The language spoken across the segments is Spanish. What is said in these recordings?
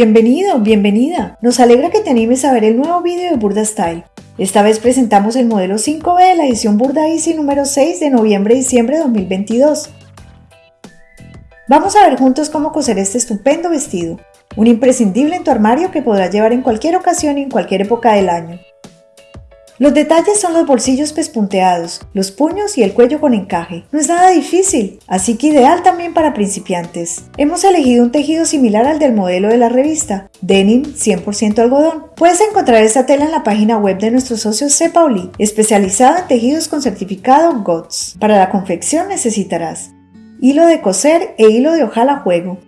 Bienvenido, bienvenida. Nos alegra que te animes a ver el nuevo vídeo de Burda Style. Esta vez presentamos el modelo 5B de la edición Burda Easy número 6 de noviembre-diciembre de 2022. Vamos a ver juntos cómo coser este estupendo vestido, un imprescindible en tu armario que podrás llevar en cualquier ocasión y en cualquier época del año. Los detalles son los bolsillos pespunteados, los puños y el cuello con encaje. No es nada difícil, así que ideal también para principiantes. Hemos elegido un tejido similar al del modelo de la revista, denim 100% algodón. Puedes encontrar esta tela en la página web de nuestro socio Cepauli, especializado en tejidos con certificado GOTS. Para la confección necesitarás hilo de coser e hilo de ojal a juego,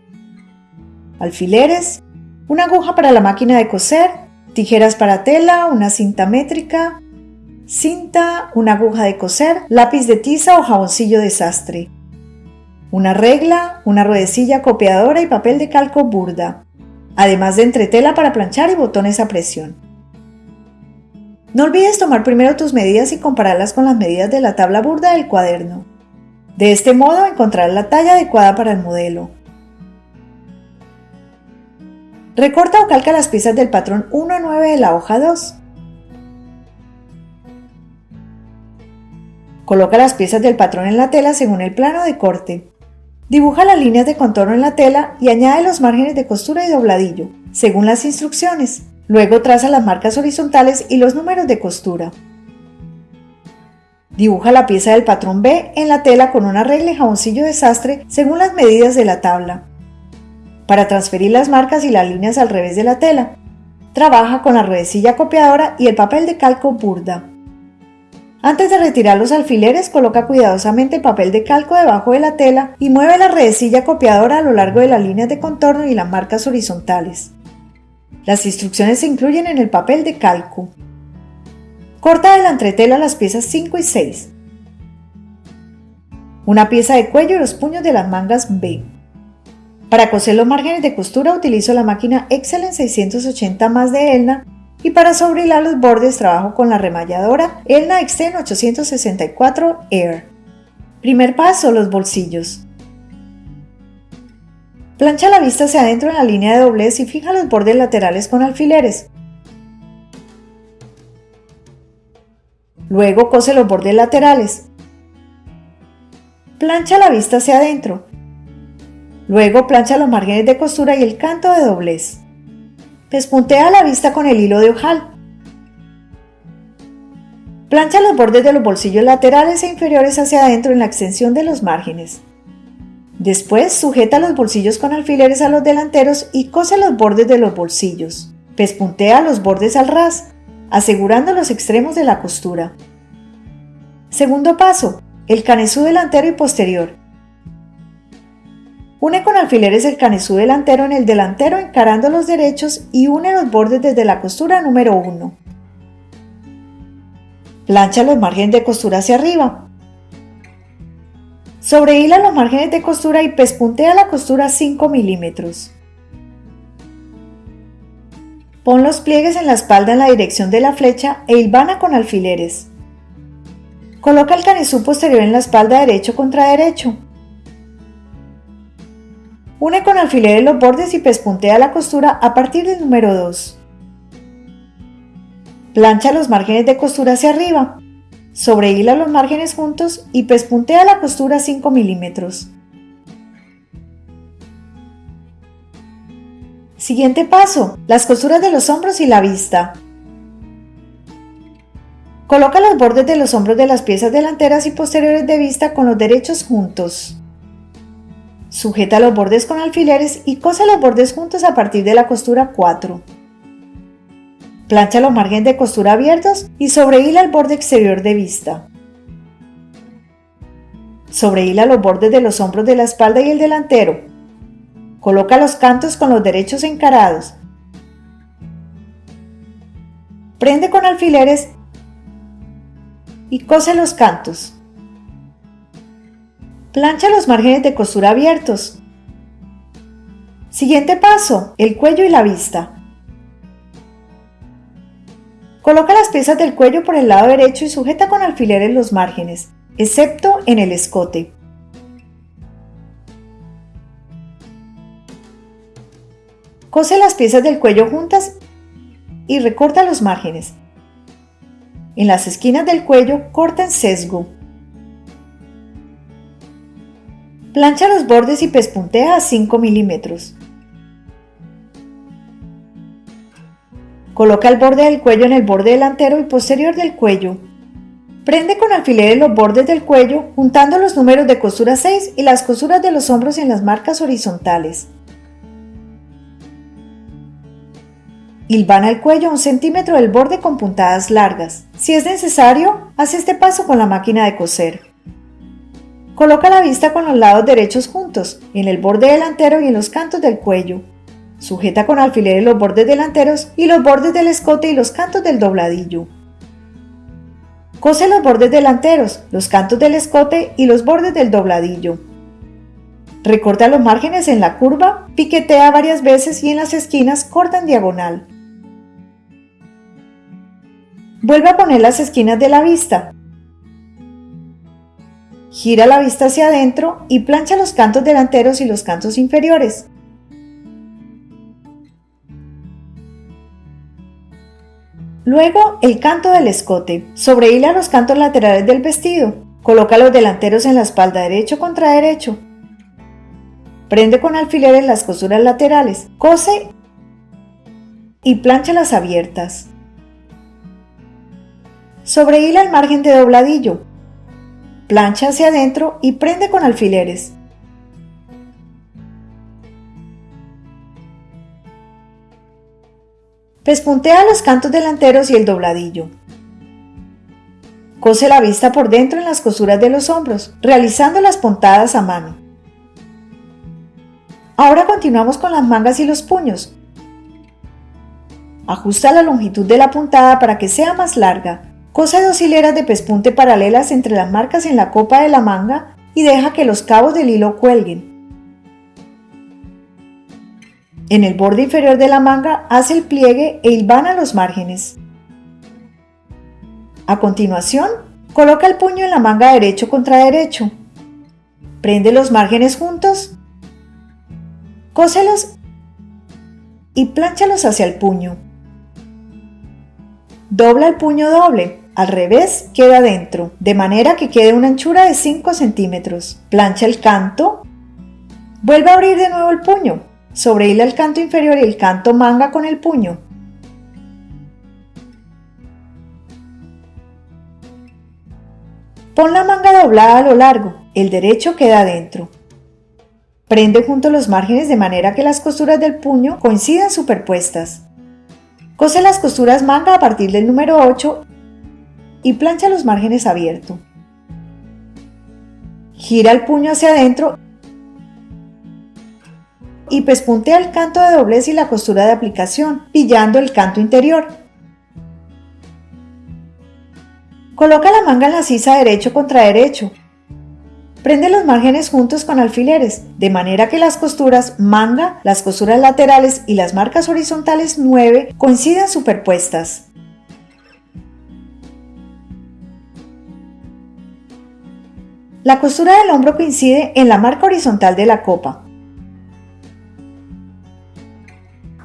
alfileres, una aguja para la máquina de coser, tijeras para tela, una cinta métrica, cinta, una aguja de coser, lápiz de tiza o jaboncillo de sastre, una regla, una ruedecilla copiadora y papel de calco burda, además de entretela para planchar y botones a presión. No olvides tomar primero tus medidas y compararlas con las medidas de la tabla burda del cuaderno. De este modo encontrarás la talla adecuada para el modelo. Recorta o calca las piezas del patrón 1 a 9 de la hoja 2. Coloca las piezas del patrón en la tela según el plano de corte. Dibuja las líneas de contorno en la tela y añade los márgenes de costura y dobladillo, según las instrucciones. Luego traza las marcas horizontales y los números de costura. Dibuja la pieza del patrón B en la tela con una regla y jaboncillo de sastre según las medidas de la tabla para transferir las marcas y las líneas al revés de la tela. Trabaja con la ruedecilla copiadora y el papel de calco burda. Antes de retirar los alfileres, coloca cuidadosamente el papel de calco debajo de la tela y mueve la redecilla copiadora a lo largo de las líneas de contorno y las marcas horizontales. Las instrucciones se incluyen en el papel de calco. Corta de la entretela las piezas 5 y 6. Una pieza de cuello y los puños de las mangas B. Para coser los márgenes de costura utilizo la máquina Excellent 680 más de Elna y para sobrehilar los bordes trabajo con la remalladora Elna Extend 864 Air. Primer paso, los bolsillos. Plancha la vista hacia adentro en la línea de doblez y fija los bordes laterales con alfileres. Luego cose los bordes laterales. Plancha la vista hacia adentro. Luego plancha los márgenes de costura y el canto de doblez. Pespuntea la vista con el hilo de ojal. Plancha los bordes de los bolsillos laterales e inferiores hacia adentro en la extensión de los márgenes. Después sujeta los bolsillos con alfileres a los delanteros y cose los bordes de los bolsillos. Pespuntea los bordes al ras, asegurando los extremos de la costura. Segundo paso, el canesú delantero y posterior. Une con alfileres el canesú delantero en el delantero encarando los derechos y une los bordes desde la costura número 1. Plancha los márgenes de costura hacia arriba. Sobrehila los márgenes de costura y pespuntea la costura 5 milímetros. Pon los pliegues en la espalda en la dirección de la flecha e hilvana con alfileres. Coloca el canesú posterior en la espalda derecho contra derecho. Une con alfileres los bordes y pespuntea la costura a partir del número 2. Plancha los márgenes de costura hacia arriba. Sobrehila los márgenes juntos y pespuntea la costura 5 milímetros. Siguiente paso, las costuras de los hombros y la vista. Coloca los bordes de los hombros de las piezas delanteras y posteriores de vista con los derechos juntos. Sujeta los bordes con alfileres y cose los bordes juntos a partir de la costura 4. Plancha los márgenes de costura abiertos y sobrehila el borde exterior de vista. Sobrehila los bordes de los hombros de la espalda y el delantero. Coloca los cantos con los derechos encarados. Prende con alfileres y cose los cantos. Plancha los márgenes de costura abiertos. Siguiente paso, el cuello y la vista. Coloca las piezas del cuello por el lado derecho y sujeta con alfileres los márgenes, excepto en el escote. Cose las piezas del cuello juntas y recorta los márgenes. En las esquinas del cuello corta en sesgo. Plancha los bordes y pespuntea a 5 milímetros. Coloca el borde del cuello en el borde delantero y posterior del cuello. Prende con alfileres los bordes del cuello juntando los números de costura 6 y las costuras de los hombros en las marcas horizontales. Hilvana el cuello a un centímetro del borde con puntadas largas. Si es necesario, haz este paso con la máquina de coser. Coloca la vista con los lados derechos juntos, en el borde delantero y en los cantos del cuello. Sujeta con alfileres los bordes delanteros y los bordes del escote y los cantos del dobladillo. Cose los bordes delanteros, los cantos del escote y los bordes del dobladillo. Recorta los márgenes en la curva, piquetea varias veces y en las esquinas corta en diagonal. Vuelve a poner las esquinas de la vista. Gira la vista hacia adentro y plancha los cantos delanteros y los cantos inferiores. Luego, el canto del escote. Sobrehila los cantos laterales del vestido. Coloca los delanteros en la espalda derecho contra derecho. Prende con alfileres las costuras laterales. Cose y plancha las abiertas. Sobrehila el margen de dobladillo. Plancha hacia adentro y prende con alfileres. Pespuntea los cantos delanteros y el dobladillo. Cose la vista por dentro en las costuras de los hombros, realizando las puntadas a mano. Ahora continuamos con las mangas y los puños. Ajusta la longitud de la puntada para que sea más larga. Cose dos hileras de pespunte paralelas entre las marcas en la copa de la manga y deja que los cabos del hilo cuelguen. En el borde inferior de la manga hace el pliegue e hilvana los márgenes. A continuación, coloca el puño en la manga derecho contra derecho. Prende los márgenes juntos, cóselos y plánchalos hacia el puño. Dobla el puño doble, al revés queda dentro, de manera que quede una anchura de 5 centímetros. Plancha el canto, vuelve a abrir de nuevo el puño, Sobrehila el canto inferior y el canto manga con el puño. Pon la manga doblada a lo largo, el derecho queda adentro. Prende junto los márgenes de manera que las costuras del puño coincidan superpuestas. Cose las costuras manga a partir del número 8 y plancha los márgenes abiertos. Gira el puño hacia adentro y pespuntea el canto de doblez y la costura de aplicación, pillando el canto interior. Coloca la manga en la sisa derecho contra derecho. Prende los márgenes juntos con alfileres, de manera que las costuras manga, las costuras laterales y las marcas horizontales 9 coincidan superpuestas. La costura del hombro coincide en la marca horizontal de la copa.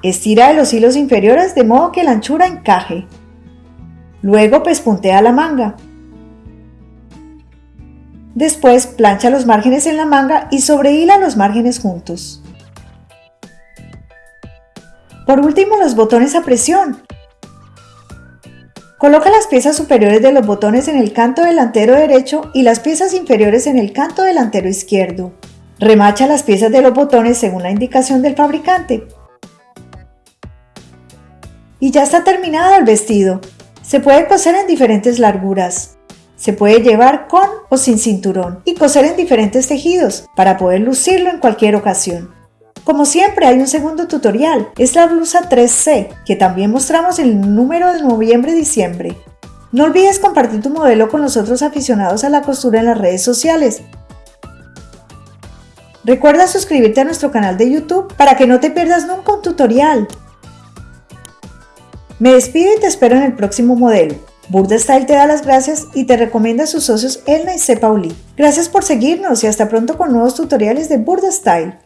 Estira de los hilos inferiores de modo que la anchura encaje. Luego pespuntea la manga. Después plancha los márgenes en la manga y sobrehila los márgenes juntos. Por último, los botones a presión. Coloca las piezas superiores de los botones en el canto delantero derecho y las piezas inferiores en el canto delantero izquierdo. Remacha las piezas de los botones según la indicación del fabricante. Y ya está terminado el vestido. Se puede coser en diferentes larguras. Se puede llevar con o sin cinturón y coser en diferentes tejidos para poder lucirlo en cualquier ocasión. Como siempre hay un segundo tutorial, es la blusa 3C, que también mostramos el número de noviembre-diciembre. No olvides compartir tu modelo con los otros aficionados a la costura en las redes sociales. Recuerda suscribirte a nuestro canal de YouTube para que no te pierdas nunca un tutorial. Me despido y te espero en el próximo modelo. Burda Style te da las gracias y te recomienda a sus socios Elna y C. Pauli. Gracias por seguirnos y hasta pronto con nuevos tutoriales de Burda Style.